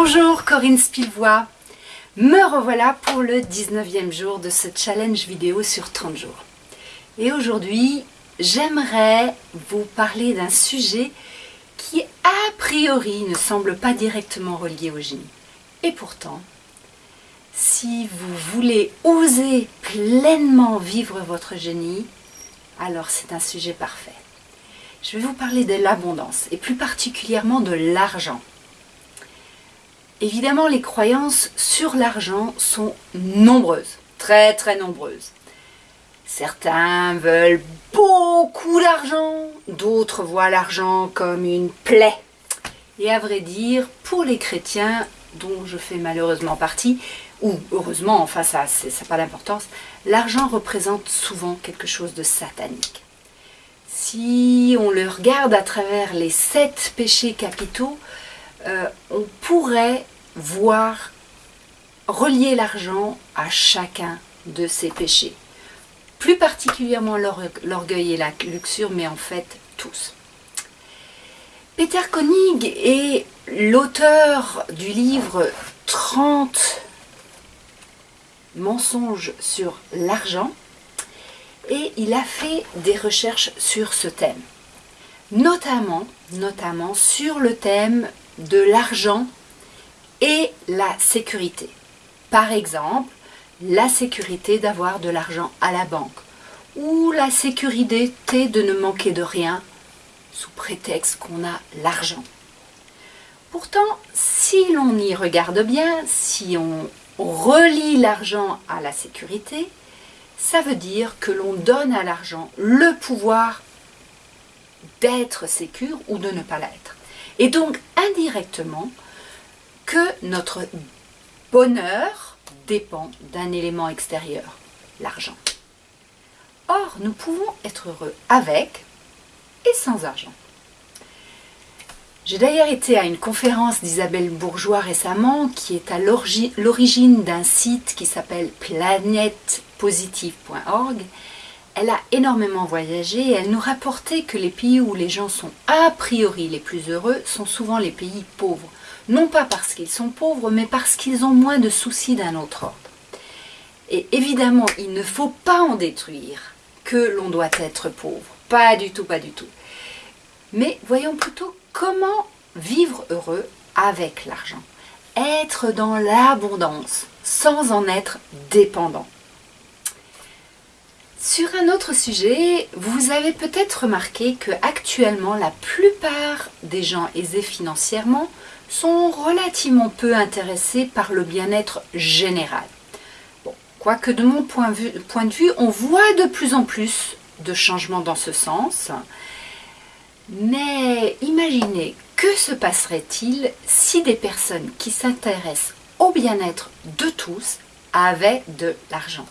Bonjour Corinne Spilvois, me revoilà pour le 19e jour de ce challenge vidéo sur 30 jours. Et aujourd'hui, j'aimerais vous parler d'un sujet qui a priori ne semble pas directement relié au génie. Et pourtant, si vous voulez oser pleinement vivre votre génie, alors c'est un sujet parfait. Je vais vous parler de l'abondance et plus particulièrement de l'argent. Évidemment, les croyances sur l'argent sont nombreuses, très très nombreuses. Certains veulent beaucoup d'argent, d'autres voient l'argent comme une plaie. Et à vrai dire, pour les chrétiens, dont je fais malheureusement partie, ou heureusement, enfin ça n'a pas d'importance, l'argent représente souvent quelque chose de satanique. Si on le regarde à travers les sept péchés capitaux, euh, on pourrait voir relier l'argent à chacun de ces péchés. Plus particulièrement l'orgueil et la luxure, mais en fait tous. Peter Koenig est l'auteur du livre 30 mensonges sur l'argent et il a fait des recherches sur ce thème. Notamment, notamment sur le thème de l'argent et la sécurité. Par exemple, la sécurité d'avoir de l'argent à la banque ou la sécurité de ne manquer de rien sous prétexte qu'on a l'argent. Pourtant, si l'on y regarde bien, si on relie l'argent à la sécurité, ça veut dire que l'on donne à l'argent le pouvoir d'être sécure ou de ne pas l'être. Et donc, indirectement, que notre bonheur dépend d'un élément extérieur, l'argent. Or, nous pouvons être heureux avec et sans argent. J'ai d'ailleurs été à une conférence d'Isabelle Bourgeois récemment qui est à l'origine d'un site qui s'appelle planetpositive.org. Elle a énormément voyagé et elle nous rapportait que les pays où les gens sont a priori les plus heureux sont souvent les pays pauvres. Non pas parce qu'ils sont pauvres, mais parce qu'ils ont moins de soucis d'un autre ordre. Et évidemment, il ne faut pas en détruire que l'on doit être pauvre. Pas du tout, pas du tout. Mais voyons plutôt comment vivre heureux avec l'argent. Être dans l'abondance sans en être dépendant. Sur un autre sujet, vous avez peut-être remarqué que actuellement la plupart des gens aisés financièrement sont relativement peu intéressés par le bien-être général. quoique de mon point, point de vue, on voit de plus en plus de changements dans ce sens. Mais imaginez, que se passerait-il si des personnes qui s'intéressent au bien-être de tous avaient de l'argent?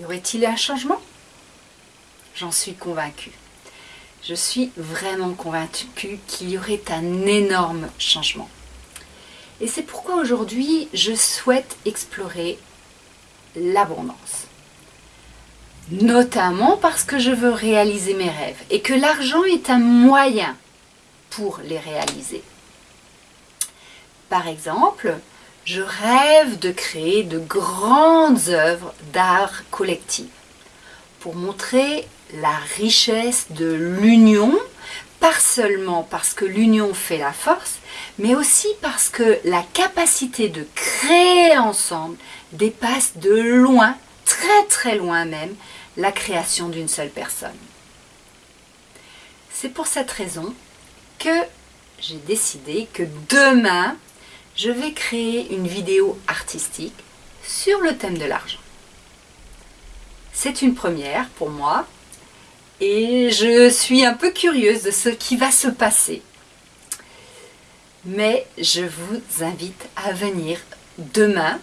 Y aurait-il un changement? J'en suis convaincue. Je suis vraiment convaincue qu'il y aurait un énorme changement. Et c'est pourquoi aujourd'hui, je souhaite explorer l'abondance. Notamment parce que je veux réaliser mes rêves et que l'argent est un moyen pour les réaliser. Par exemple, je rêve de créer de grandes œuvres d'art collectif pour montrer la richesse de l'union, pas seulement parce que l'union fait la force, mais aussi parce que la capacité de créer ensemble dépasse de loin, très très loin même, la création d'une seule personne. C'est pour cette raison que j'ai décidé que demain, je vais créer une vidéo artistique sur le thème de l'argent. C'est une première pour moi et je suis un peu curieuse de ce qui va se passer. Mais je vous invite à venir demain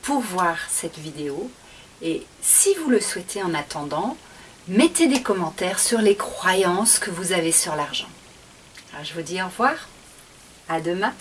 pour voir cette vidéo et si vous le souhaitez en attendant, mettez des commentaires sur les croyances que vous avez sur l'argent. Je vous dis au revoir, à demain